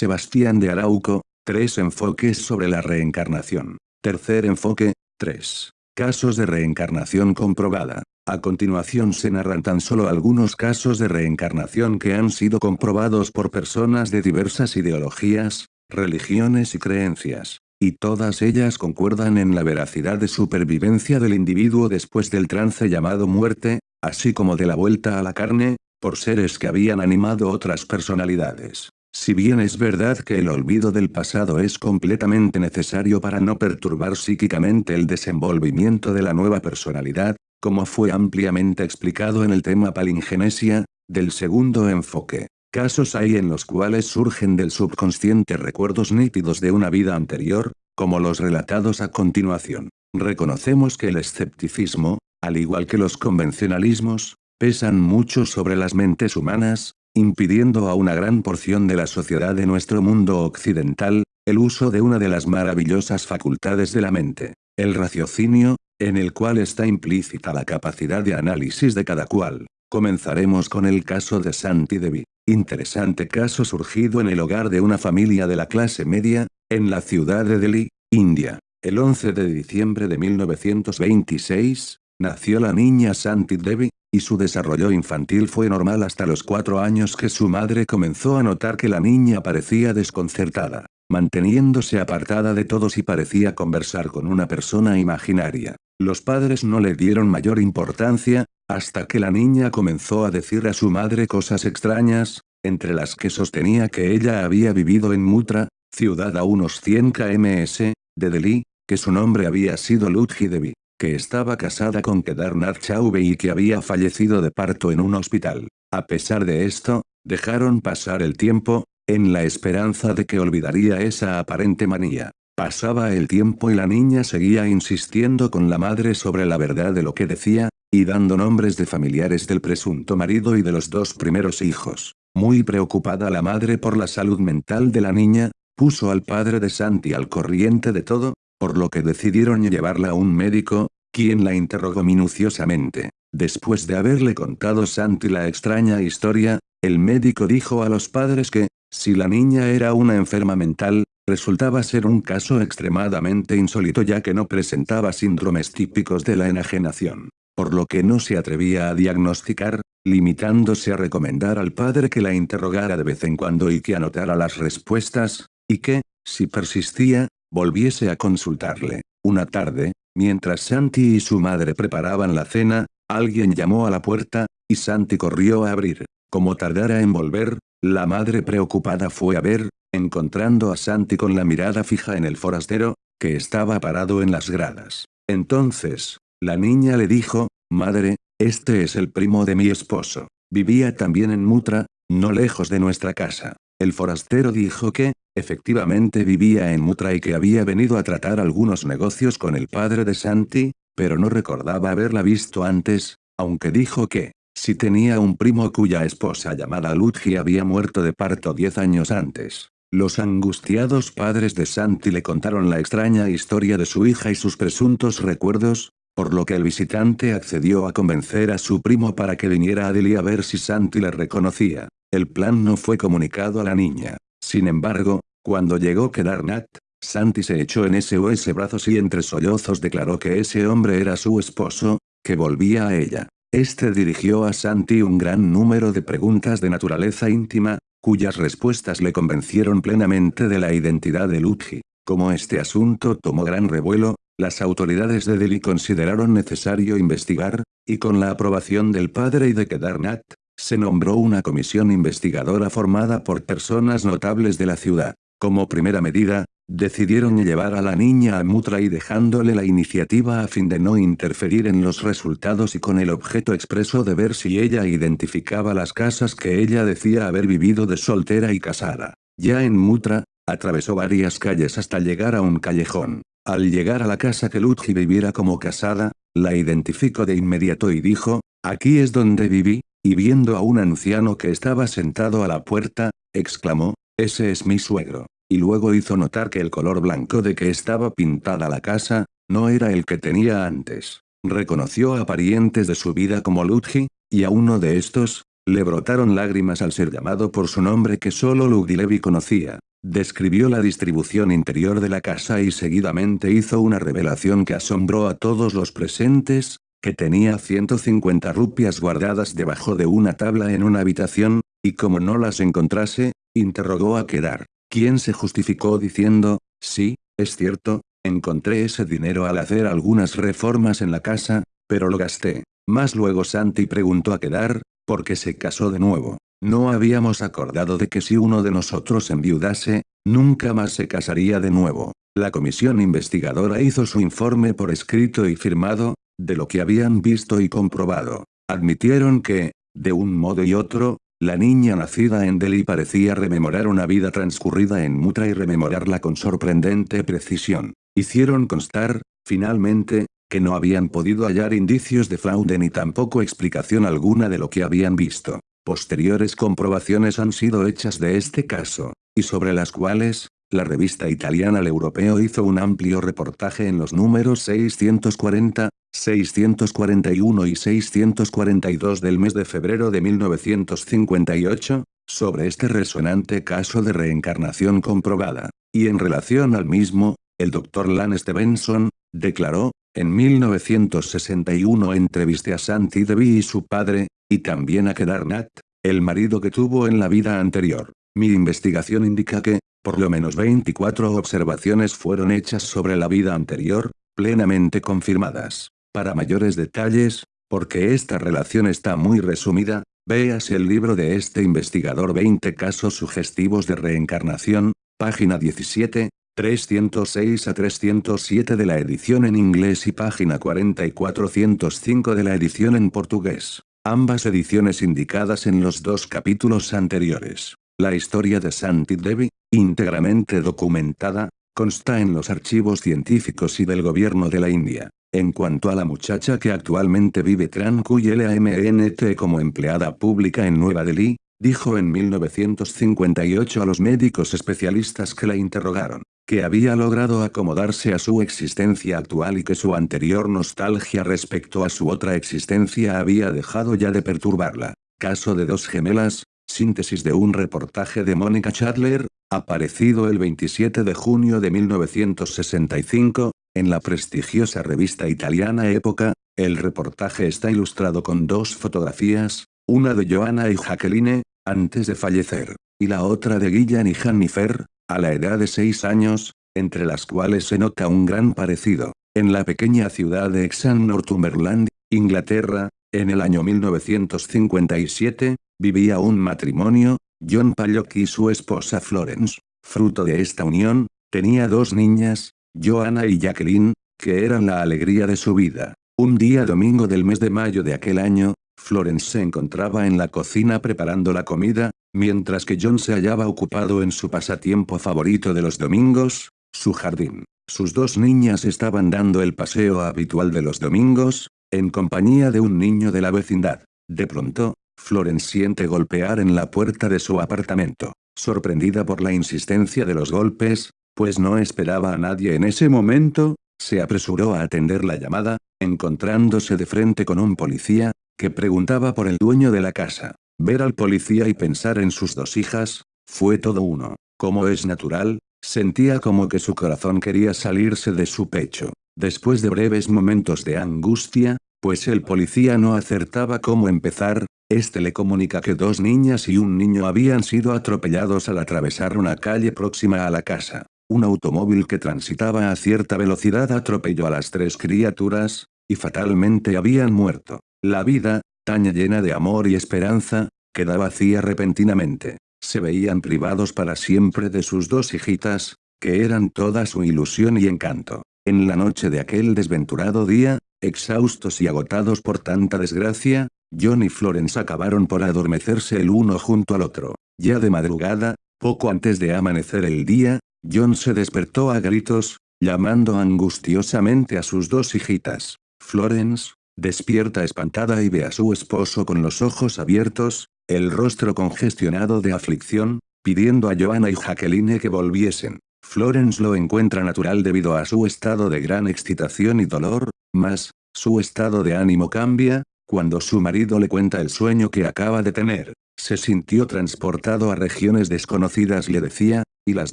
Sebastián de Arauco, tres enfoques sobre la reencarnación. Tercer enfoque, 3. Casos de reencarnación comprobada. A continuación se narran tan solo algunos casos de reencarnación que han sido comprobados por personas de diversas ideologías, religiones y creencias. Y todas ellas concuerdan en la veracidad de supervivencia del individuo después del trance llamado muerte, así como de la vuelta a la carne, por seres que habían animado otras personalidades. Si bien es verdad que el olvido del pasado es completamente necesario para no perturbar psíquicamente el desenvolvimiento de la nueva personalidad, como fue ampliamente explicado en el tema palingenesia, del segundo enfoque. Casos hay en los cuales surgen del subconsciente recuerdos nítidos de una vida anterior, como los relatados a continuación. Reconocemos que el escepticismo, al igual que los convencionalismos, pesan mucho sobre las mentes humanas, impidiendo a una gran porción de la sociedad de nuestro mundo occidental, el uso de una de las maravillosas facultades de la mente, el raciocinio, en el cual está implícita la capacidad de análisis de cada cual. Comenzaremos con el caso de Santi Devi. Interesante caso surgido en el hogar de una familia de la clase media, en la ciudad de Delhi, India. El 11 de diciembre de 1926, nació la niña Santi Devi, y su desarrollo infantil fue normal hasta los cuatro años que su madre comenzó a notar que la niña parecía desconcertada, manteniéndose apartada de todos y parecía conversar con una persona imaginaria. Los padres no le dieron mayor importancia, hasta que la niña comenzó a decir a su madre cosas extrañas, entre las que sostenía que ella había vivido en Mutra, ciudad a unos 100 kms, de Delhi, que su nombre había sido Ludhi Devi que estaba casada con Kedarnath Chaube y que había fallecido de parto en un hospital. A pesar de esto, dejaron pasar el tiempo, en la esperanza de que olvidaría esa aparente manía. Pasaba el tiempo y la niña seguía insistiendo con la madre sobre la verdad de lo que decía, y dando nombres de familiares del presunto marido y de los dos primeros hijos. Muy preocupada la madre por la salud mental de la niña, puso al padre de Santi al corriente de todo, por lo que decidieron llevarla a un médico, quien la interrogó minuciosamente. Después de haberle contado Santi la extraña historia, el médico dijo a los padres que, si la niña era una enferma mental, resultaba ser un caso extremadamente insólito ya que no presentaba síndromes típicos de la enajenación, por lo que no se atrevía a diagnosticar, limitándose a recomendar al padre que la interrogara de vez en cuando y que anotara las respuestas, y que, si persistía, volviese a consultarle. Una tarde, mientras Santi y su madre preparaban la cena, alguien llamó a la puerta, y Santi corrió a abrir. Como tardara en volver, la madre preocupada fue a ver, encontrando a Santi con la mirada fija en el forastero, que estaba parado en las gradas. Entonces, la niña le dijo, Madre, este es el primo de mi esposo. Vivía también en Mutra, no lejos de nuestra casa. El forastero dijo que, efectivamente vivía en Mutra y que había venido a tratar algunos negocios con el padre de Santi, pero no recordaba haberla visto antes, aunque dijo que, si tenía un primo cuya esposa llamada Ludgi había muerto de parto diez años antes. Los angustiados padres de Santi le contaron la extraña historia de su hija y sus presuntos recuerdos, por lo que el visitante accedió a convencer a su primo para que viniera a Delhi a ver si Santi le reconocía. El plan no fue comunicado a la niña. Sin embargo, cuando llegó Kedarnath, Santi se echó en ese brazos y entre sollozos declaró que ese hombre era su esposo, que volvía a ella. Este dirigió a Santi un gran número de preguntas de naturaleza íntima, cuyas respuestas le convencieron plenamente de la identidad de Ludji. Como este asunto tomó gran revuelo, las autoridades de Delhi consideraron necesario investigar, y con la aprobación del padre y de Kedarnath, se nombró una comisión investigadora formada por personas notables de la ciudad. Como primera medida, decidieron llevar a la niña a Mutra y dejándole la iniciativa a fin de no interferir en los resultados y con el objeto expreso de ver si ella identificaba las casas que ella decía haber vivido de soltera y casada. Ya en Mutra, atravesó varias calles hasta llegar a un callejón. Al llegar a la casa que Ludji viviera como casada, la identificó de inmediato y dijo, aquí es donde viví, y viendo a un anciano que estaba sentado a la puerta, exclamó, ese es mi suegro. Y luego hizo notar que el color blanco de que estaba pintada la casa, no era el que tenía antes. Reconoció a parientes de su vida como Ludji, y a uno de estos, le brotaron lágrimas al ser llamado por su nombre que solo Lugdilevi conocía. describió la distribución interior de la casa y seguidamente hizo una revelación que asombró a todos los presentes, que tenía 150 rupias guardadas debajo de una tabla en una habitación, y como no las encontrase, interrogó a Kedar, quien se justificó diciendo, sí, es cierto, encontré ese dinero al hacer algunas reformas en la casa, pero lo gasté. Más luego Santi preguntó a Kedar, ¿por qué se casó de nuevo? No habíamos acordado de que si uno de nosotros enviudase, nunca más se casaría de nuevo. La comisión investigadora hizo su informe por escrito y firmado, de lo que habían visto y comprobado. Admitieron que, de un modo y otro, la niña nacida en Delhi parecía rememorar una vida transcurrida en Mutra y rememorarla con sorprendente precisión. Hicieron constar, finalmente, que no habían podido hallar indicios de fraude ni tampoco explicación alguna de lo que habían visto. Posteriores comprobaciones han sido hechas de este caso, y sobre las cuales, la revista italiana El Europeo hizo un amplio reportaje en los números 640, 641 y 642 del mes de febrero de 1958, sobre este resonante caso de reencarnación comprobada. Y en relación al mismo, el Dr. Lan Stevenson, declaró, en 1961 entrevisté a Santi Devi y su padre, y también a Kedarnath, el marido que tuvo en la vida anterior. Mi investigación indica que, por lo menos 24 observaciones fueron hechas sobre la vida anterior, plenamente confirmadas. Para mayores detalles, porque esta relación está muy resumida, véase el libro de este investigador 20 casos sugestivos de reencarnación, página 17, 306 a 307 de la edición en inglés y página 4405 de la edición en portugués. Ambas ediciones indicadas en los dos capítulos anteriores. La historia de Santi Devi, íntegramente documentada, consta en los archivos científicos y del gobierno de la India. En cuanto a la muchacha que actualmente vive LAMNT como empleada pública en Nueva Delhi, dijo en 1958 a los médicos especialistas que la interrogaron, que había logrado acomodarse a su existencia actual y que su anterior nostalgia respecto a su otra existencia había dejado ya de perturbarla. Caso de dos gemelas, Síntesis de un reportaje de Mónica Chadler, aparecido el 27 de junio de 1965, en la prestigiosa revista italiana Época, el reportaje está ilustrado con dos fotografías, una de Joanna y Jacqueline, antes de fallecer, y la otra de Gillian y Jennifer, a la edad de seis años, entre las cuales se nota un gran parecido. En la pequeña ciudad de Exham Northumberland, Inglaterra, en el año 1957, vivía un matrimonio, John Pallock y su esposa Florence. Fruto de esta unión, tenía dos niñas, Joanna y Jacqueline, que eran la alegría de su vida. Un día domingo del mes de mayo de aquel año, Florence se encontraba en la cocina preparando la comida, mientras que John se hallaba ocupado en su pasatiempo favorito de los domingos, su jardín. Sus dos niñas estaban dando el paseo habitual de los domingos, en compañía de un niño de la vecindad. De pronto, Florence siente golpear en la puerta de su apartamento. Sorprendida por la insistencia de los golpes, pues no esperaba a nadie en ese momento, se apresuró a atender la llamada, encontrándose de frente con un policía, que preguntaba por el dueño de la casa. Ver al policía y pensar en sus dos hijas, fue todo uno. Como es natural, sentía como que su corazón quería salirse de su pecho. Después de breves momentos de angustia, pues el policía no acertaba cómo empezar, este le comunica que dos niñas y un niño habían sido atropellados al atravesar una calle próxima a la casa. Un automóvil que transitaba a cierta velocidad atropelló a las tres criaturas, y fatalmente habían muerto. La vida, tan llena de amor y esperanza, queda vacía repentinamente. Se veían privados para siempre de sus dos hijitas, que eran toda su ilusión y encanto. En la noche de aquel desventurado día, exhaustos y agotados por tanta desgracia, John y Florence acabaron por adormecerse el uno junto al otro. Ya de madrugada, poco antes de amanecer el día, John se despertó a gritos, llamando angustiosamente a sus dos hijitas. Florence, despierta espantada y ve a su esposo con los ojos abiertos, el rostro congestionado de aflicción, pidiendo a Joanna y Jacqueline que volviesen. Florence lo encuentra natural debido a su estado de gran excitación y dolor, mas, su estado de ánimo cambia, cuando su marido le cuenta el sueño que acaba de tener, se sintió transportado a regiones desconocidas le decía, y las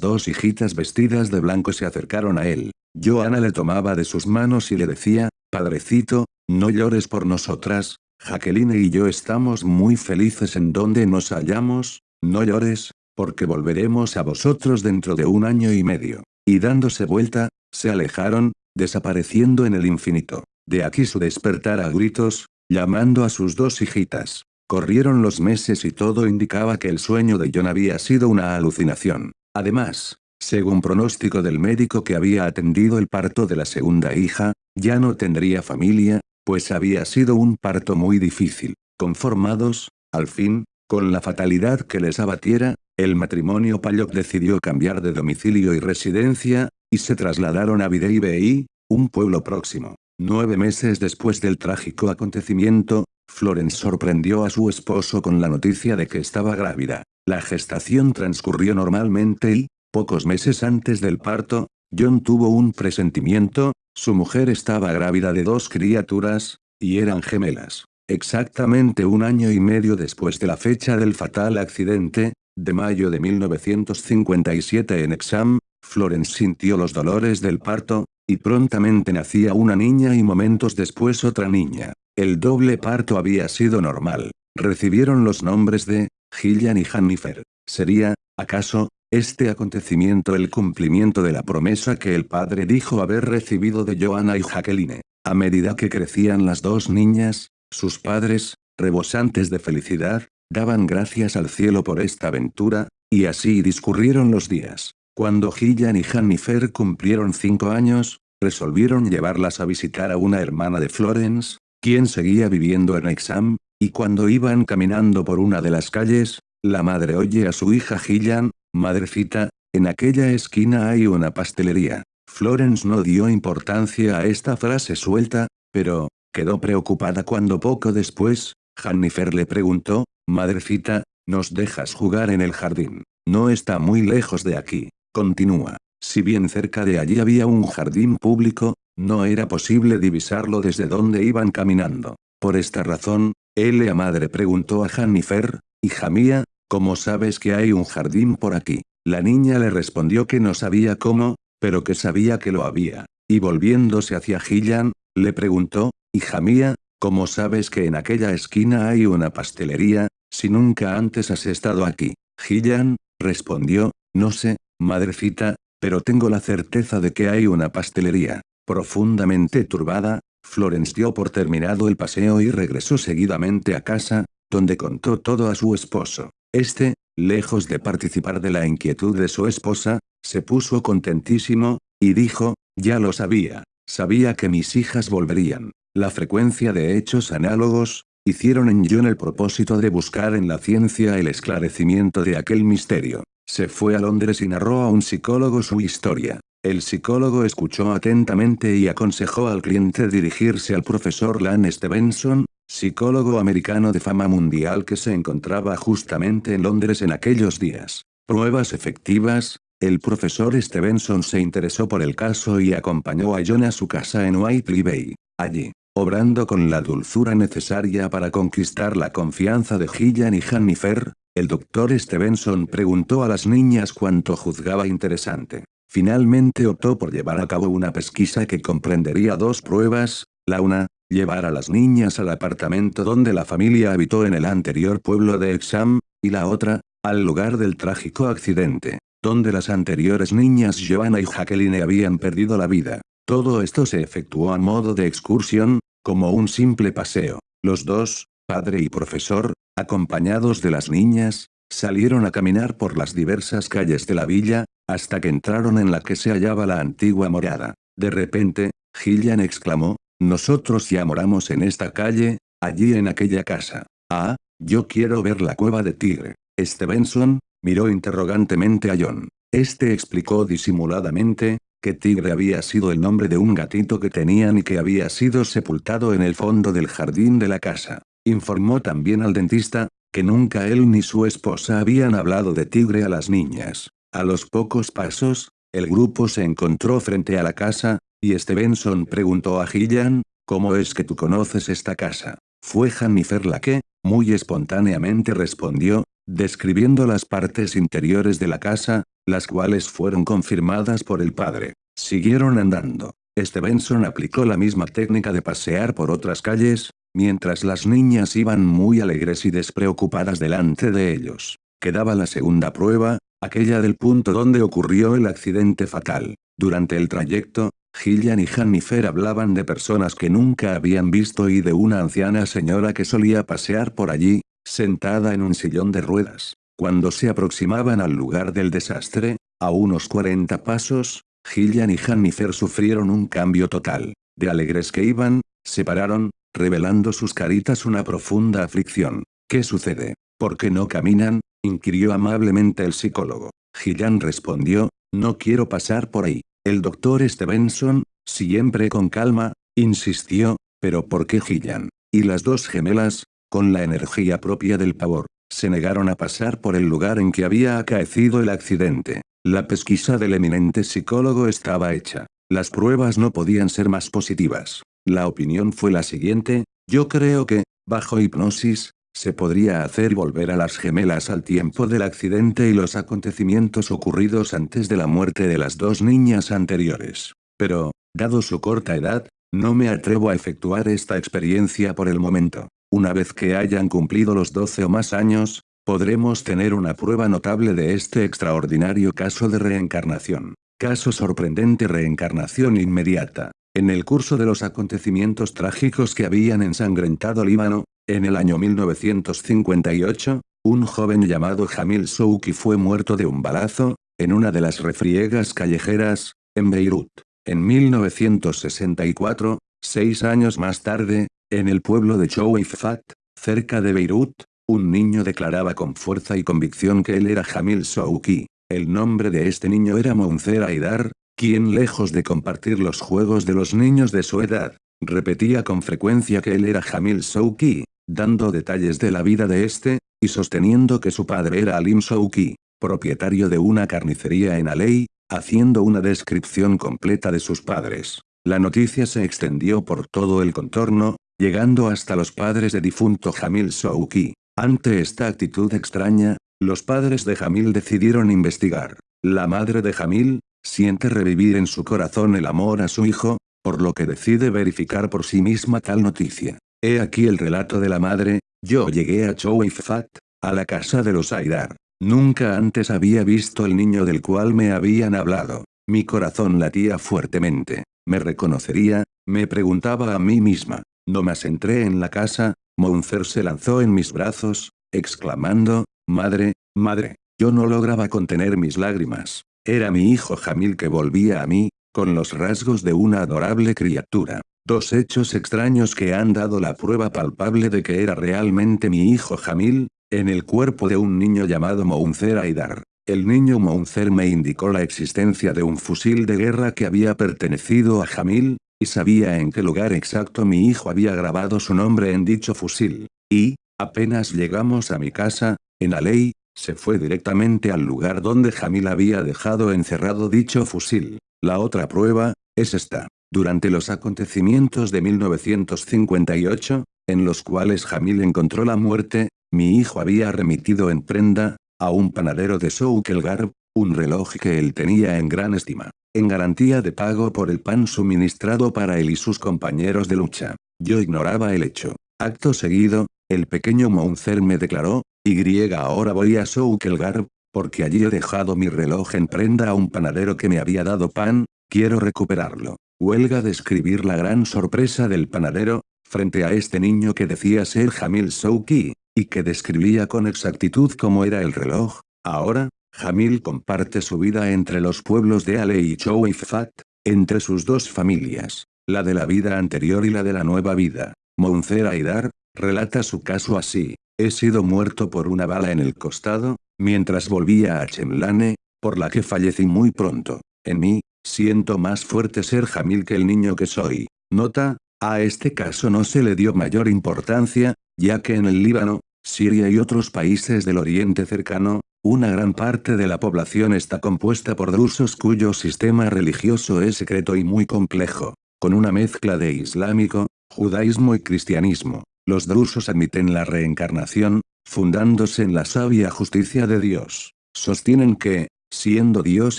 dos hijitas vestidas de blanco se acercaron a él. Joana le tomaba de sus manos y le decía, Padrecito, no llores por nosotras, Jacqueline y yo estamos muy felices en donde nos hallamos, no llores, porque volveremos a vosotros dentro de un año y medio. Y dándose vuelta, se alejaron, desapareciendo en el infinito. De aquí su despertar a gritos, llamando a sus dos hijitas. Corrieron los meses y todo indicaba que el sueño de John había sido una alucinación. Además, según pronóstico del médico que había atendido el parto de la segunda hija, ya no tendría familia, pues había sido un parto muy difícil. Conformados, al fin, con la fatalidad que les abatiera, el matrimonio Payok decidió cambiar de domicilio y residencia, y se trasladaron a Videi un pueblo próximo. Nueve meses después del trágico acontecimiento, Florence sorprendió a su esposo con la noticia de que estaba grávida. La gestación transcurrió normalmente y, pocos meses antes del parto, John tuvo un presentimiento, su mujer estaba grávida de dos criaturas, y eran gemelas. Exactamente un año y medio después de la fecha del fatal accidente, de mayo de 1957 en Exam, Florence sintió los dolores del parto, y prontamente nacía una niña y momentos después otra niña. El doble parto había sido normal. Recibieron los nombres de, Gillian y Jennifer. ¿Sería, acaso, este acontecimiento el cumplimiento de la promesa que el padre dijo haber recibido de Joanna y Jacqueline? A medida que crecían las dos niñas, sus padres, rebosantes de felicidad, daban gracias al cielo por esta aventura, y así discurrieron los días. Cuando Gillian y Jennifer cumplieron cinco años, resolvieron llevarlas a visitar a una hermana de Florence, quien seguía viviendo en Exam, y cuando iban caminando por una de las calles, la madre oye a su hija Gillian, Madrecita, en aquella esquina hay una pastelería. Florence no dio importancia a esta frase suelta, pero, quedó preocupada cuando poco después, Jennifer le preguntó, Madrecita, ¿nos dejas jugar en el jardín? No está muy lejos de aquí. Continúa. Si bien cerca de allí había un jardín público, no era posible divisarlo desde donde iban caminando. Por esta razón, Elia madre preguntó a Jennifer, hija mía, ¿cómo sabes que hay un jardín por aquí? La niña le respondió que no sabía cómo, pero que sabía que lo había. Y volviéndose hacia Gillian, le preguntó, hija mía, ¿cómo sabes que en aquella esquina hay una pastelería, si nunca antes has estado aquí? Gillian, respondió, no sé, Madrecita, pero tengo la certeza de que hay una pastelería. Profundamente turbada, Florence dio por terminado el paseo y regresó seguidamente a casa, donde contó todo a su esposo. Este, lejos de participar de la inquietud de su esposa, se puso contentísimo, y dijo, ya lo sabía, sabía que mis hijas volverían. La frecuencia de hechos análogos, hicieron en John el propósito de buscar en la ciencia el esclarecimiento de aquel misterio. Se fue a Londres y narró a un psicólogo su historia. El psicólogo escuchó atentamente y aconsejó al cliente dirigirse al profesor Lan Stevenson, psicólogo americano de fama mundial que se encontraba justamente en Londres en aquellos días. Pruebas efectivas, el profesor Stevenson se interesó por el caso y acompañó a John a su casa en Whiteley Bay. Allí, obrando con la dulzura necesaria para conquistar la confianza de Gillian y Jennifer, el doctor Stevenson preguntó a las niñas cuánto juzgaba interesante. Finalmente optó por llevar a cabo una pesquisa que comprendería dos pruebas, la una, llevar a las niñas al apartamento donde la familia habitó en el anterior pueblo de Exam, y la otra, al lugar del trágico accidente, donde las anteriores niñas Joanna y Jacqueline habían perdido la vida. Todo esto se efectuó a modo de excursión, como un simple paseo. Los dos, padre y profesor, acompañados de las niñas, salieron a caminar por las diversas calles de la villa, hasta que entraron en la que se hallaba la antigua morada. De repente, Gillian exclamó, nosotros ya moramos en esta calle, allí en aquella casa. Ah, yo quiero ver la cueva de Tigre. Stevenson, miró interrogantemente a John. Este explicó disimuladamente, que Tigre había sido el nombre de un gatito que tenían y que había sido sepultado en el fondo del jardín de la casa. Informó también al dentista, que nunca él ni su esposa habían hablado de tigre a las niñas. A los pocos pasos, el grupo se encontró frente a la casa, y Stevenson preguntó a Gillian, ¿cómo es que tú conoces esta casa? Fue Jennifer la que, muy espontáneamente respondió, describiendo las partes interiores de la casa, las cuales fueron confirmadas por el padre. Siguieron andando. Stevenson aplicó la misma técnica de pasear por otras calles, mientras las niñas iban muy alegres y despreocupadas delante de ellos. Quedaba la segunda prueba, aquella del punto donde ocurrió el accidente fatal. Durante el trayecto, Gillian y Jennifer hablaban de personas que nunca habían visto y de una anciana señora que solía pasear por allí, sentada en un sillón de ruedas. Cuando se aproximaban al lugar del desastre, a unos 40 pasos, Gillian y Jennifer sufrieron un cambio total. De alegres que iban, se pararon, revelando sus caritas una profunda aflicción. ¿Qué sucede? ¿Por qué no caminan? inquirió amablemente el psicólogo. Gillian respondió, no quiero pasar por ahí. El doctor Stevenson, siempre con calma, insistió, pero ¿por qué Gillian? Y las dos gemelas, con la energía propia del pavor, se negaron a pasar por el lugar en que había acaecido el accidente. La pesquisa del eminente psicólogo estaba hecha. Las pruebas no podían ser más positivas. La opinión fue la siguiente, yo creo que, bajo hipnosis, se podría hacer volver a las gemelas al tiempo del accidente y los acontecimientos ocurridos antes de la muerte de las dos niñas anteriores. Pero, dado su corta edad, no me atrevo a efectuar esta experiencia por el momento. Una vez que hayan cumplido los 12 o más años, podremos tener una prueba notable de este extraordinario caso de reencarnación. Caso sorprendente reencarnación inmediata. En el curso de los acontecimientos trágicos que habían ensangrentado Líbano, en el año 1958, un joven llamado Jamil Souki fue muerto de un balazo, en una de las refriegas callejeras, en Beirut. En 1964, seis años más tarde, en el pueblo de Chouifat, cerca de Beirut, un niño declaraba con fuerza y convicción que él era Jamil Souki. El nombre de este niño era Mounzer Aidar, quien lejos de compartir los juegos de los niños de su edad, repetía con frecuencia que él era Jamil Souki, dando detalles de la vida de este, y sosteniendo que su padre era Alim Souki, propietario de una carnicería en Alei, haciendo una descripción completa de sus padres. La noticia se extendió por todo el contorno, llegando hasta los padres de difunto Jamil Souki. Ante esta actitud extraña, los padres de Jamil decidieron investigar. La madre de Jamil, siente revivir en su corazón el amor a su hijo, por lo que decide verificar por sí misma tal noticia. He aquí el relato de la madre, yo llegué a Chouifat, a la casa de los Aidar. Nunca antes había visto el niño del cual me habían hablado. Mi corazón latía fuertemente. ¿Me reconocería? Me preguntaba a mí misma. No más entré en la casa, Mounzer se lanzó en mis brazos, exclamando, Madre, madre. Yo no lograba contener mis lágrimas. Era mi hijo Jamil que volvía a mí, con los rasgos de una adorable criatura. Dos hechos extraños que han dado la prueba palpable de que era realmente mi hijo Jamil, en el cuerpo de un niño llamado Mounzer Aidar. El niño Mounzer me indicó la existencia de un fusil de guerra que había pertenecido a Jamil, y sabía en qué lugar exacto mi hijo había grabado su nombre en dicho fusil. Y, apenas llegamos a mi casa, en Alei, se fue directamente al lugar donde Jamil había dejado encerrado dicho fusil. La otra prueba, es esta. Durante los acontecimientos de 1958, en los cuales Jamil encontró la muerte, mi hijo había remitido en prenda, a un panadero de Soukelgarb, un reloj que él tenía en gran estima en garantía de pago por el pan suministrado para él y sus compañeros de lucha. Yo ignoraba el hecho. Acto seguido, el pequeño Mounzer me declaró, y ahora voy a Soukelgarb, porque allí he dejado mi reloj en prenda a un panadero que me había dado pan, quiero recuperarlo. Huelga describir la gran sorpresa del panadero, frente a este niño que decía ser Jamil Souki, y que describía con exactitud cómo era el reloj, ahora, Jamil comparte su vida entre los pueblos de Ale y Chouifat, entre sus dos familias, la de la vida anterior y la de la nueva vida. Mounzer Aidar, relata su caso así, he sido muerto por una bala en el costado, mientras volvía a Chemlane, por la que fallecí muy pronto. En mí, siento más fuerte ser Jamil que el niño que soy. Nota, a este caso no se le dio mayor importancia, ya que en el Líbano, Siria y otros países del Oriente cercano, una gran parte de la población está compuesta por drusos cuyo sistema religioso es secreto y muy complejo, con una mezcla de islámico, judaísmo y cristianismo. Los drusos admiten la reencarnación, fundándose en la sabia justicia de Dios. Sostienen que, siendo Dios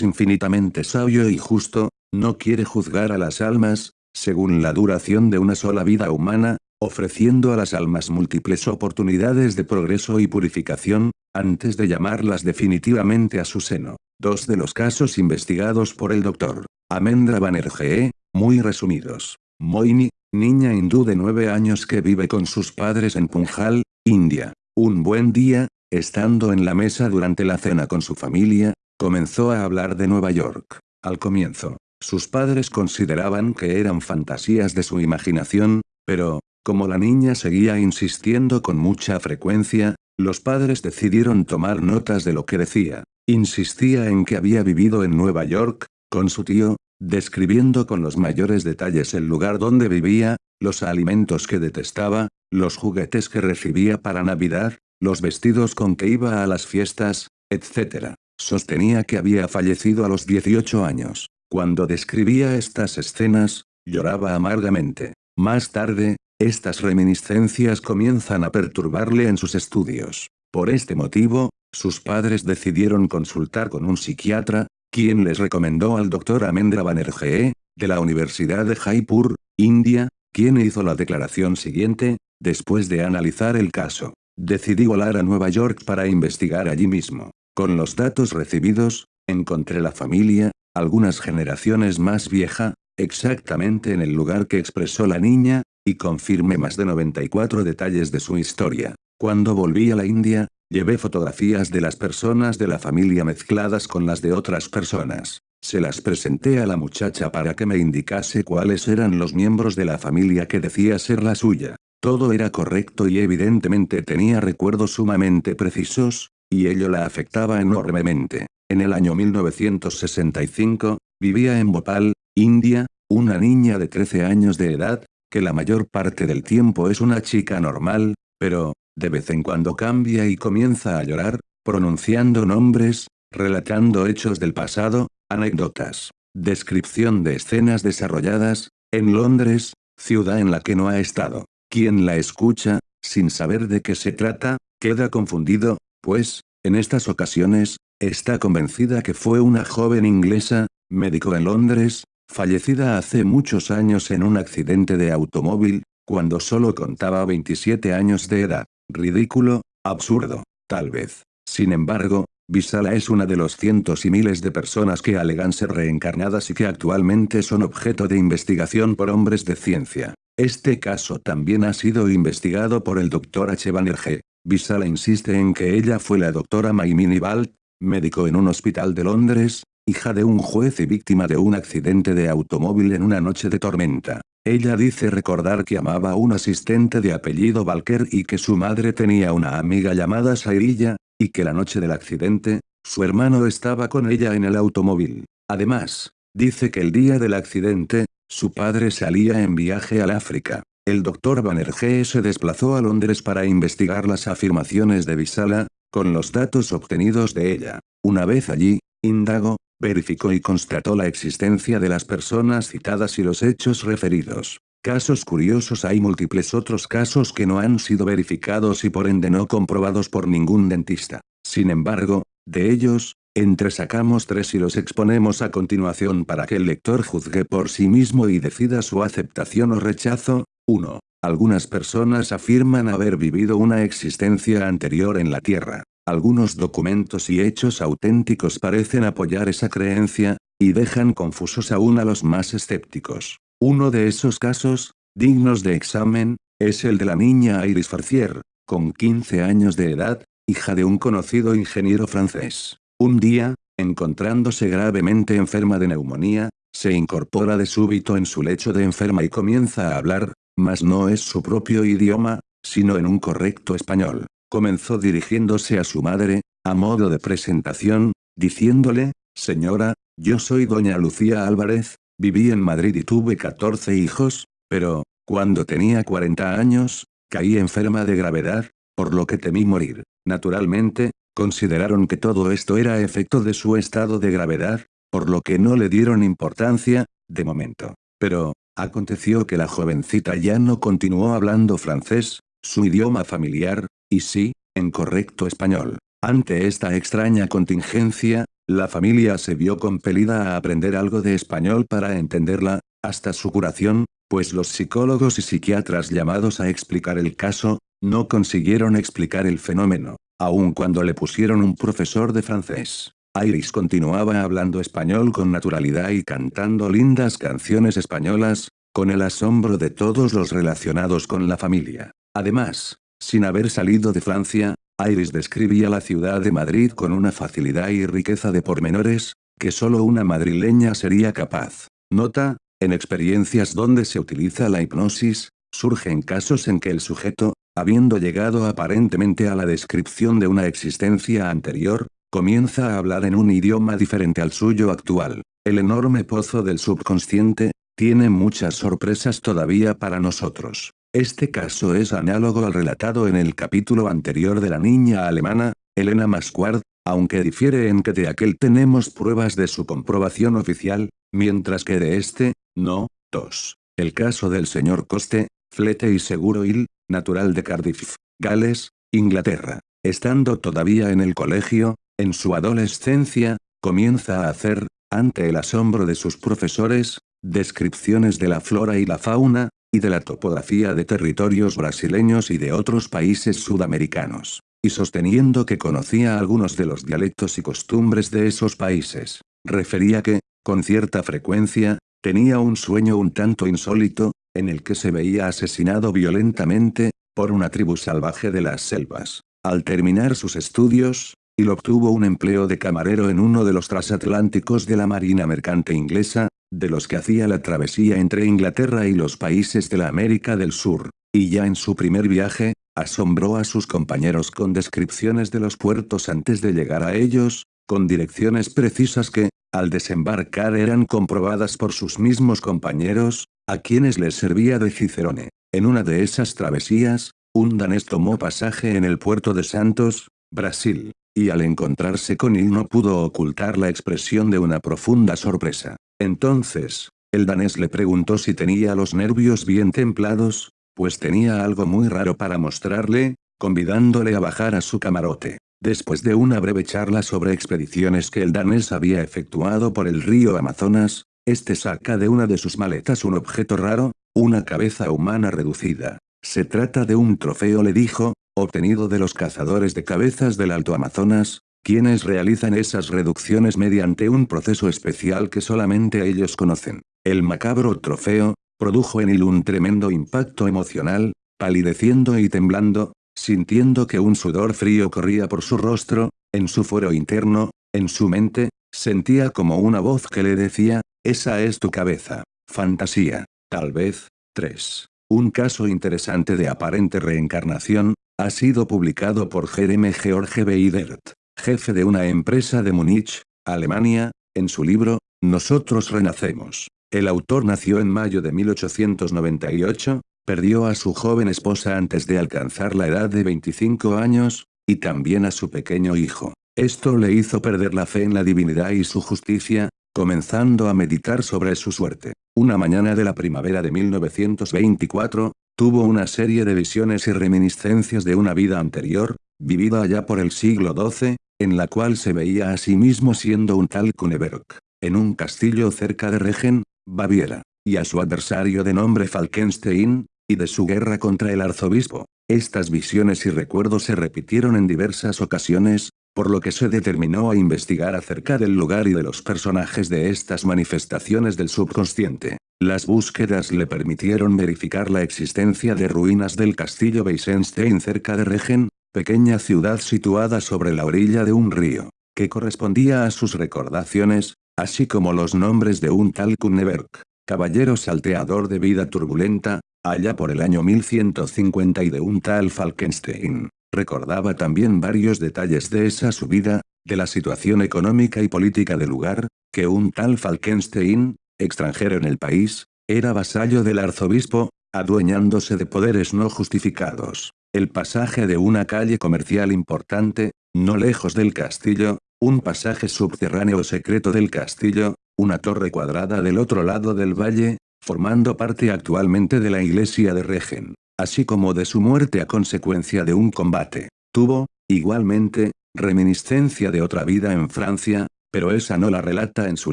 infinitamente sabio y justo, no quiere juzgar a las almas, según la duración de una sola vida humana, ofreciendo a las almas múltiples oportunidades de progreso y purificación, antes de llamarlas definitivamente a su seno. Dos de los casos investigados por el Dr. Amendra Banerjee, muy resumidos. Moini, niña hindú de nueve años que vive con sus padres en Punjal, India. Un buen día, estando en la mesa durante la cena con su familia, comenzó a hablar de Nueva York. Al comienzo, sus padres consideraban que eran fantasías de su imaginación, pero, como la niña seguía insistiendo con mucha frecuencia, los padres decidieron tomar notas de lo que decía. Insistía en que había vivido en Nueva York, con su tío, describiendo con los mayores detalles el lugar donde vivía, los alimentos que detestaba, los juguetes que recibía para Navidad, los vestidos con que iba a las fiestas, etc. Sostenía que había fallecido a los 18 años. Cuando describía estas escenas, lloraba amargamente. Más tarde, estas reminiscencias comienzan a perturbarle en sus estudios. Por este motivo, sus padres decidieron consultar con un psiquiatra, quien les recomendó al doctor Amendra Banerjee, de la Universidad de Jaipur, India, quien hizo la declaración siguiente, después de analizar el caso. Decidí volar a Nueva York para investigar allí mismo. Con los datos recibidos, encontré la familia, algunas generaciones más vieja, exactamente en el lugar que expresó la niña, y confirmé más de 94 detalles de su historia. Cuando volví a la India, llevé fotografías de las personas de la familia mezcladas con las de otras personas. Se las presenté a la muchacha para que me indicase cuáles eran los miembros de la familia que decía ser la suya. Todo era correcto y evidentemente tenía recuerdos sumamente precisos, y ello la afectaba enormemente. En el año 1965, vivía en Bhopal, India, una niña de 13 años de edad, que la mayor parte del tiempo es una chica normal, pero, de vez en cuando cambia y comienza a llorar, pronunciando nombres, relatando hechos del pasado, anécdotas, descripción de escenas desarrolladas, en Londres, ciudad en la que no ha estado. Quien la escucha, sin saber de qué se trata, queda confundido, pues, en estas ocasiones, Está convencida que fue una joven inglesa, médico en Londres, fallecida hace muchos años en un accidente de automóvil, cuando solo contaba 27 años de edad. Ridículo, absurdo, tal vez. Sin embargo, Visala es una de los cientos y miles de personas que alegan ser reencarnadas y que actualmente son objeto de investigación por hombres de ciencia. Este caso también ha sido investigado por el Dr. H. Banerjee. Visala insiste en que ella fue la doctora Maimini Balt, médico en un hospital de Londres, hija de un juez y víctima de un accidente de automóvil en una noche de tormenta. Ella dice recordar que amaba a un asistente de apellido Valker y que su madre tenía una amiga llamada Sairilla, y que la noche del accidente, su hermano estaba con ella en el automóvil. Además, dice que el día del accidente, su padre salía en viaje al África. El doctor Banerjee se desplazó a Londres para investigar las afirmaciones de Visala, con los datos obtenidos de ella. Una vez allí, indagó, verificó y constató la existencia de las personas citadas y los hechos referidos. Casos curiosos hay múltiples otros casos que no han sido verificados y por ende no comprobados por ningún dentista. Sin embargo, de ellos, entresacamos tres y los exponemos a continuación para que el lector juzgue por sí mismo y decida su aceptación o rechazo. 1. Algunas personas afirman haber vivido una existencia anterior en la Tierra. Algunos documentos y hechos auténticos parecen apoyar esa creencia, y dejan confusos aún a los más escépticos. Uno de esos casos, dignos de examen, es el de la niña Iris Farcier, con 15 años de edad, hija de un conocido ingeniero francés. Un día, encontrándose gravemente enferma de neumonía, se incorpora de súbito en su lecho de enferma y comienza a hablar, mas no es su propio idioma, sino en un correcto español. Comenzó dirigiéndose a su madre, a modo de presentación, diciéndole, Señora, yo soy doña Lucía Álvarez, viví en Madrid y tuve 14 hijos, pero, cuando tenía 40 años, caí enferma de gravedad, por lo que temí morir. Naturalmente, consideraron que todo esto era efecto de su estado de gravedad, por lo que no le dieron importancia, de momento. Pero, Aconteció que la jovencita ya no continuó hablando francés, su idioma familiar, y sí, en correcto español. Ante esta extraña contingencia, la familia se vio compelida a aprender algo de español para entenderla, hasta su curación, pues los psicólogos y psiquiatras llamados a explicar el caso, no consiguieron explicar el fenómeno, aun cuando le pusieron un profesor de francés. Iris continuaba hablando español con naturalidad y cantando lindas canciones españolas, con el asombro de todos los relacionados con la familia. Además, sin haber salido de Francia, Iris describía la ciudad de Madrid con una facilidad y riqueza de pormenores, que solo una madrileña sería capaz. Nota, en experiencias donde se utiliza la hipnosis, surgen casos en que el sujeto, habiendo llegado aparentemente a la descripción de una existencia anterior, comienza a hablar en un idioma diferente al suyo actual. El enorme pozo del subconsciente, tiene muchas sorpresas todavía para nosotros. Este caso es análogo al relatado en el capítulo anterior de la niña alemana, Elena Masquard, aunque difiere en que de aquel tenemos pruebas de su comprobación oficial, mientras que de este, no. 2. El caso del señor Coste, Flete y Seguro Hill, natural de Cardiff, Gales, Inglaterra. Estando todavía en el colegio, en su adolescencia, comienza a hacer, ante el asombro de sus profesores, descripciones de la flora y la fauna, y de la topografía de territorios brasileños y de otros países sudamericanos, y sosteniendo que conocía algunos de los dialectos y costumbres de esos países. Refería que, con cierta frecuencia, tenía un sueño un tanto insólito, en el que se veía asesinado violentamente, por una tribu salvaje de las selvas. Al terminar sus estudios, y obtuvo un empleo de camarero en uno de los transatlánticos de la Marina Mercante Inglesa, de los que hacía la travesía entre Inglaterra y los países de la América del Sur, y ya en su primer viaje, asombró a sus compañeros con descripciones de los puertos antes de llegar a ellos, con direcciones precisas que, al desembarcar eran comprobadas por sus mismos compañeros, a quienes les servía de Cicerone. En una de esas travesías, un danés tomó pasaje en el puerto de Santos, Brasil y al encontrarse con él no pudo ocultar la expresión de una profunda sorpresa. Entonces, el danés le preguntó si tenía los nervios bien templados, pues tenía algo muy raro para mostrarle, convidándole a bajar a su camarote. Después de una breve charla sobre expediciones que el danés había efectuado por el río Amazonas, este saca de una de sus maletas un objeto raro, una cabeza humana reducida. Se trata de un trofeo le dijo, obtenido de los cazadores de cabezas del Alto Amazonas, quienes realizan esas reducciones mediante un proceso especial que solamente ellos conocen. El macabro trofeo, produjo en él un tremendo impacto emocional, palideciendo y temblando, sintiendo que un sudor frío corría por su rostro, en su fuero interno, en su mente, sentía como una voz que le decía, esa es tu cabeza. Fantasía. Tal vez. 3. Un caso interesante de aparente reencarnación, ha sido publicado por Jeremy George Beidert, jefe de una empresa de Múnich, Alemania, en su libro, Nosotros Renacemos. El autor nació en mayo de 1898, perdió a su joven esposa antes de alcanzar la edad de 25 años, y también a su pequeño hijo. Esto le hizo perder la fe en la divinidad y su justicia, comenzando a meditar sobre su suerte. Una mañana de la primavera de 1924, Tuvo una serie de visiones y reminiscencias de una vida anterior, vivida allá por el siglo XII, en la cual se veía a sí mismo siendo un tal Kuneberg, en un castillo cerca de Regen, Baviera, y a su adversario de nombre Falkenstein, y de su guerra contra el arzobispo. Estas visiones y recuerdos se repitieron en diversas ocasiones, por lo que se determinó a investigar acerca del lugar y de los personajes de estas manifestaciones del subconsciente. Las búsquedas le permitieron verificar la existencia de ruinas del castillo Weissenstein cerca de Regen, pequeña ciudad situada sobre la orilla de un río, que correspondía a sus recordaciones, así como los nombres de un tal Kunneberg, caballero salteador de vida turbulenta, allá por el año 1150 y de un tal Falkenstein. Recordaba también varios detalles de esa subida, de la situación económica y política del lugar, que un tal Falkenstein, extranjero en el país, era vasallo del arzobispo, adueñándose de poderes no justificados. El pasaje de una calle comercial importante, no lejos del castillo, un pasaje subterráneo secreto del castillo, una torre cuadrada del otro lado del valle, formando parte actualmente de la iglesia de Regen. así como de su muerte a consecuencia de un combate. Tuvo, igualmente, reminiscencia de otra vida en Francia, pero esa no la relata en su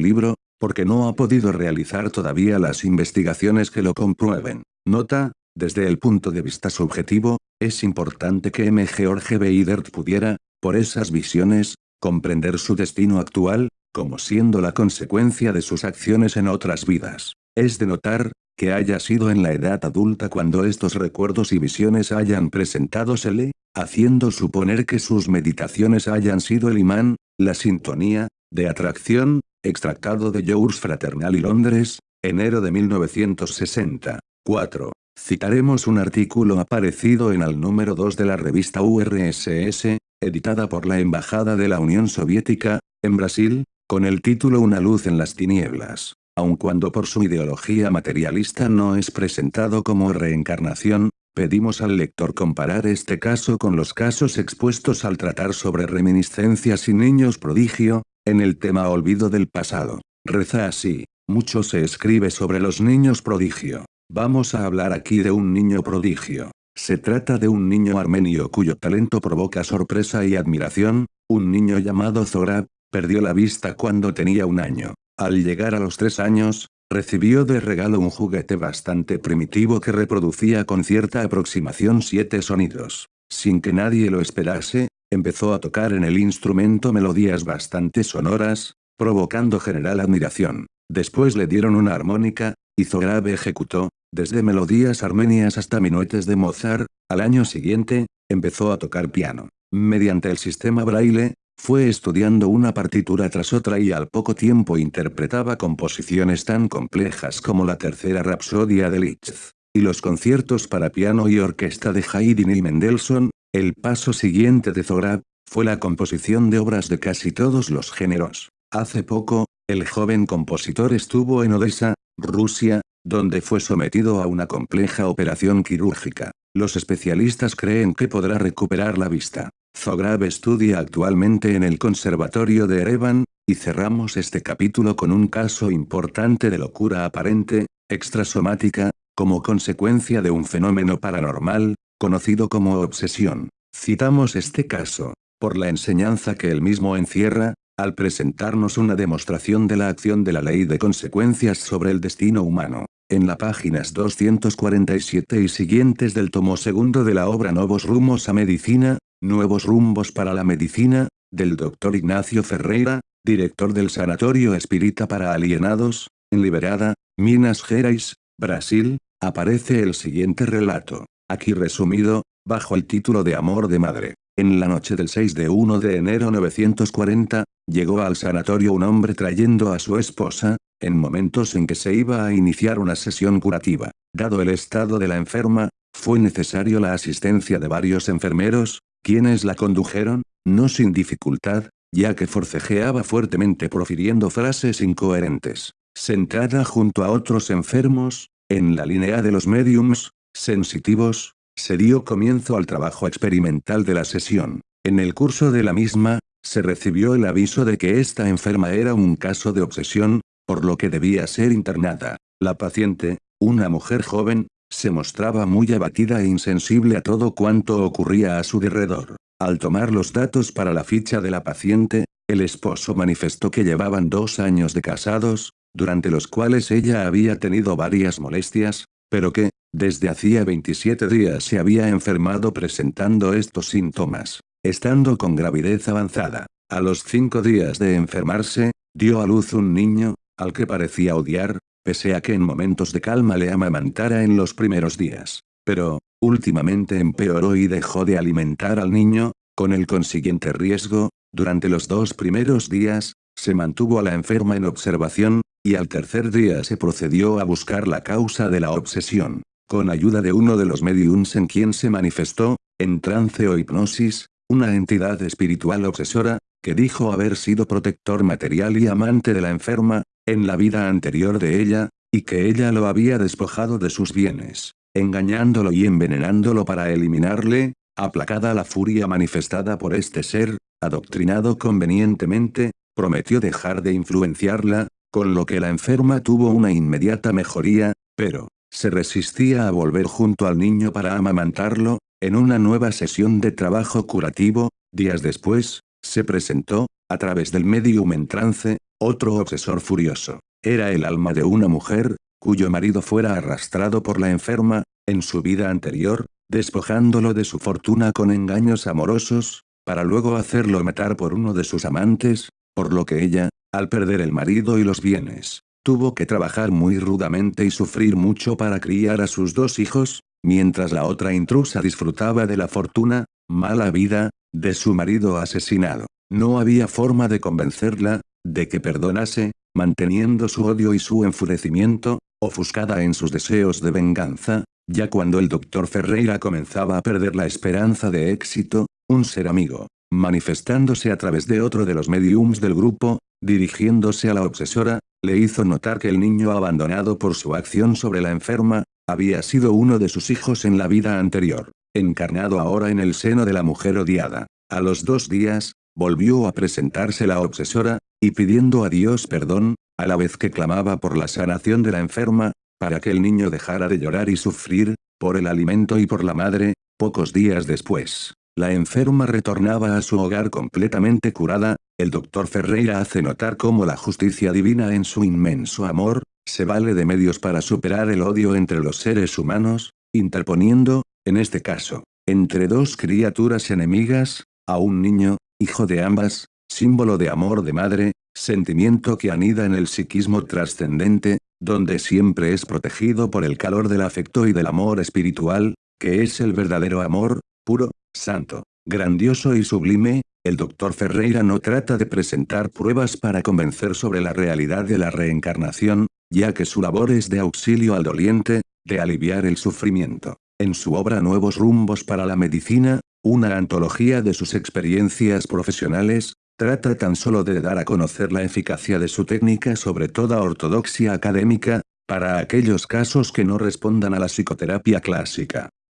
libro, porque no ha podido realizar todavía las investigaciones que lo comprueben. Nota, desde el punto de vista subjetivo, es importante que M. George Beidert pudiera, por esas visiones, comprender su destino actual, como siendo la consecuencia de sus acciones en otras vidas. Es de notar, que haya sido en la edad adulta cuando estos recuerdos y visiones hayan presentádosele, haciendo suponer que sus meditaciones hayan sido el imán, la sintonía, de atracción, extractado de Yours Fraternal y Londres, enero de 1960. 4. Citaremos un artículo aparecido en el número 2 de la revista URSS, editada por la Embajada de la Unión Soviética, en Brasil, con el título Una luz en las tinieblas. Aun cuando por su ideología materialista no es presentado como reencarnación, pedimos al lector comparar este caso con los casos expuestos al tratar sobre reminiscencias y niños prodigio, en el tema olvido del pasado. Reza así, mucho se escribe sobre los niños prodigio. Vamos a hablar aquí de un niño prodigio. Se trata de un niño armenio cuyo talento provoca sorpresa y admiración, un niño llamado Zorab, perdió la vista cuando tenía un año. Al llegar a los tres años, recibió de regalo un juguete bastante primitivo que reproducía con cierta aproximación siete sonidos. Sin que nadie lo esperase, empezó a tocar en el instrumento melodías bastante sonoras, provocando general admiración. Después le dieron una armónica, y Zorab ejecutó, desde melodías armenias hasta minuetes de Mozart, al año siguiente, empezó a tocar piano. Mediante el sistema braille, fue estudiando una partitura tras otra y al poco tiempo interpretaba composiciones tan complejas como la tercera Rapsodia de Liszt, y los conciertos para piano y orquesta de Haydn y Mendelssohn, el paso siguiente de Zorab, fue la composición de obras de casi todos los géneros. Hace poco, el joven compositor estuvo en Odessa, Rusia, donde fue sometido a una compleja operación quirúrgica. Los especialistas creen que podrá recuperar la vista. Zograb estudia actualmente en el Conservatorio de Erevan, y cerramos este capítulo con un caso importante de locura aparente, extrasomática, como consecuencia de un fenómeno paranormal, conocido como obsesión. Citamos este caso, por la enseñanza que él mismo encierra, al presentarnos una demostración de la acción de la ley de consecuencias sobre el destino humano. En las páginas 247 y siguientes del tomo segundo de la obra Nuevos Rumos a Medicina, Nuevos Rumbos para la Medicina, del Dr. Ignacio Ferreira, director del Sanatorio Espírita para Alienados, en Liberada, Minas Gerais, Brasil, aparece el siguiente relato, aquí resumido, bajo el título de Amor de Madre. En la noche del 6 de 1 de enero 940, llegó al sanatorio un hombre trayendo a su esposa, en momentos en que se iba a iniciar una sesión curativa. Dado el estado de la enferma, fue necesario la asistencia de varios enfermeros, quienes la condujeron, no sin dificultad, ya que forcejeaba fuertemente profiriendo frases incoherentes. Sentada junto a otros enfermos, en la línea de los mediums, sensitivos, se dio comienzo al trabajo experimental de la sesión. En el curso de la misma, se recibió el aviso de que esta enferma era un caso de obsesión, por lo que debía ser internada. La paciente, una mujer joven, se mostraba muy abatida e insensible a todo cuanto ocurría a su derredor. Al tomar los datos para la ficha de la paciente, el esposo manifestó que llevaban dos años de casados, durante los cuales ella había tenido varias molestias, pero que, desde hacía 27 días se había enfermado presentando estos síntomas. Estando con gravidez avanzada, a los cinco días de enfermarse, dio a luz un niño, al que parecía odiar, pese a que en momentos de calma le amamantara en los primeros días. Pero, últimamente empeoró y dejó de alimentar al niño, con el consiguiente riesgo, durante los dos primeros días, se mantuvo a la enferma en observación, y al tercer día se procedió a buscar la causa de la obsesión. Con ayuda de uno de los mediums en quien se manifestó, en trance o hipnosis, una entidad espiritual obsesora, que dijo haber sido protector material y amante de la enferma, en la vida anterior de ella, y que ella lo había despojado de sus bienes, engañándolo y envenenándolo para eliminarle, aplacada la furia manifestada por este ser, adoctrinado convenientemente, prometió dejar de influenciarla, con lo que la enferma tuvo una inmediata mejoría, pero, se resistía a volver junto al niño para amamantarlo, en una nueva sesión de trabajo curativo, días después, se presentó, a través del medium en trance, otro obsesor furioso. Era el alma de una mujer, cuyo marido fuera arrastrado por la enferma, en su vida anterior, despojándolo de su fortuna con engaños amorosos, para luego hacerlo matar por uno de sus amantes, por lo que ella, al perder el marido y los bienes, tuvo que trabajar muy rudamente y sufrir mucho para criar a sus dos hijos, mientras la otra intrusa disfrutaba de la fortuna, mala vida, de su marido asesinado. No había forma de convencerla, de que perdonase, manteniendo su odio y su enfurecimiento, ofuscada en sus deseos de venganza, ya cuando el doctor Ferreira comenzaba a perder la esperanza de éxito, un ser amigo, manifestándose a través de otro de los mediums del grupo, dirigiéndose a la obsesora, le hizo notar que el niño abandonado por su acción sobre la enferma, había sido uno de sus hijos en la vida anterior, encarnado ahora en el seno de la mujer odiada. A los dos días, volvió a presentarse la obsesora, y pidiendo a Dios perdón, a la vez que clamaba por la sanación de la enferma, para que el niño dejara de llorar y sufrir, por el alimento y por la madre, pocos días después. La enferma retornaba a su hogar completamente curada, el doctor Ferreira hace notar cómo la justicia divina en su inmenso amor, se vale de medios para superar el odio entre los seres humanos, interponiendo, en este caso, entre dos criaturas enemigas, a un niño, hijo de ambas, símbolo de amor de madre, sentimiento que anida en el psiquismo trascendente, donde siempre es protegido por el calor del afecto y del amor espiritual, que es el verdadero amor, puro, santo, grandioso y sublime, el doctor Ferreira no trata de presentar pruebas para convencer sobre la realidad de la reencarnación, ya que su labor es de auxilio al doliente, de aliviar el sufrimiento. En su obra Nuevos Rumbos para la Medicina, una antología de sus experiencias profesionales, trata tan solo de dar a conocer la eficacia de su técnica sobre toda ortodoxia académica, para aquellos casos que no respondan a la psicoterapia clásica.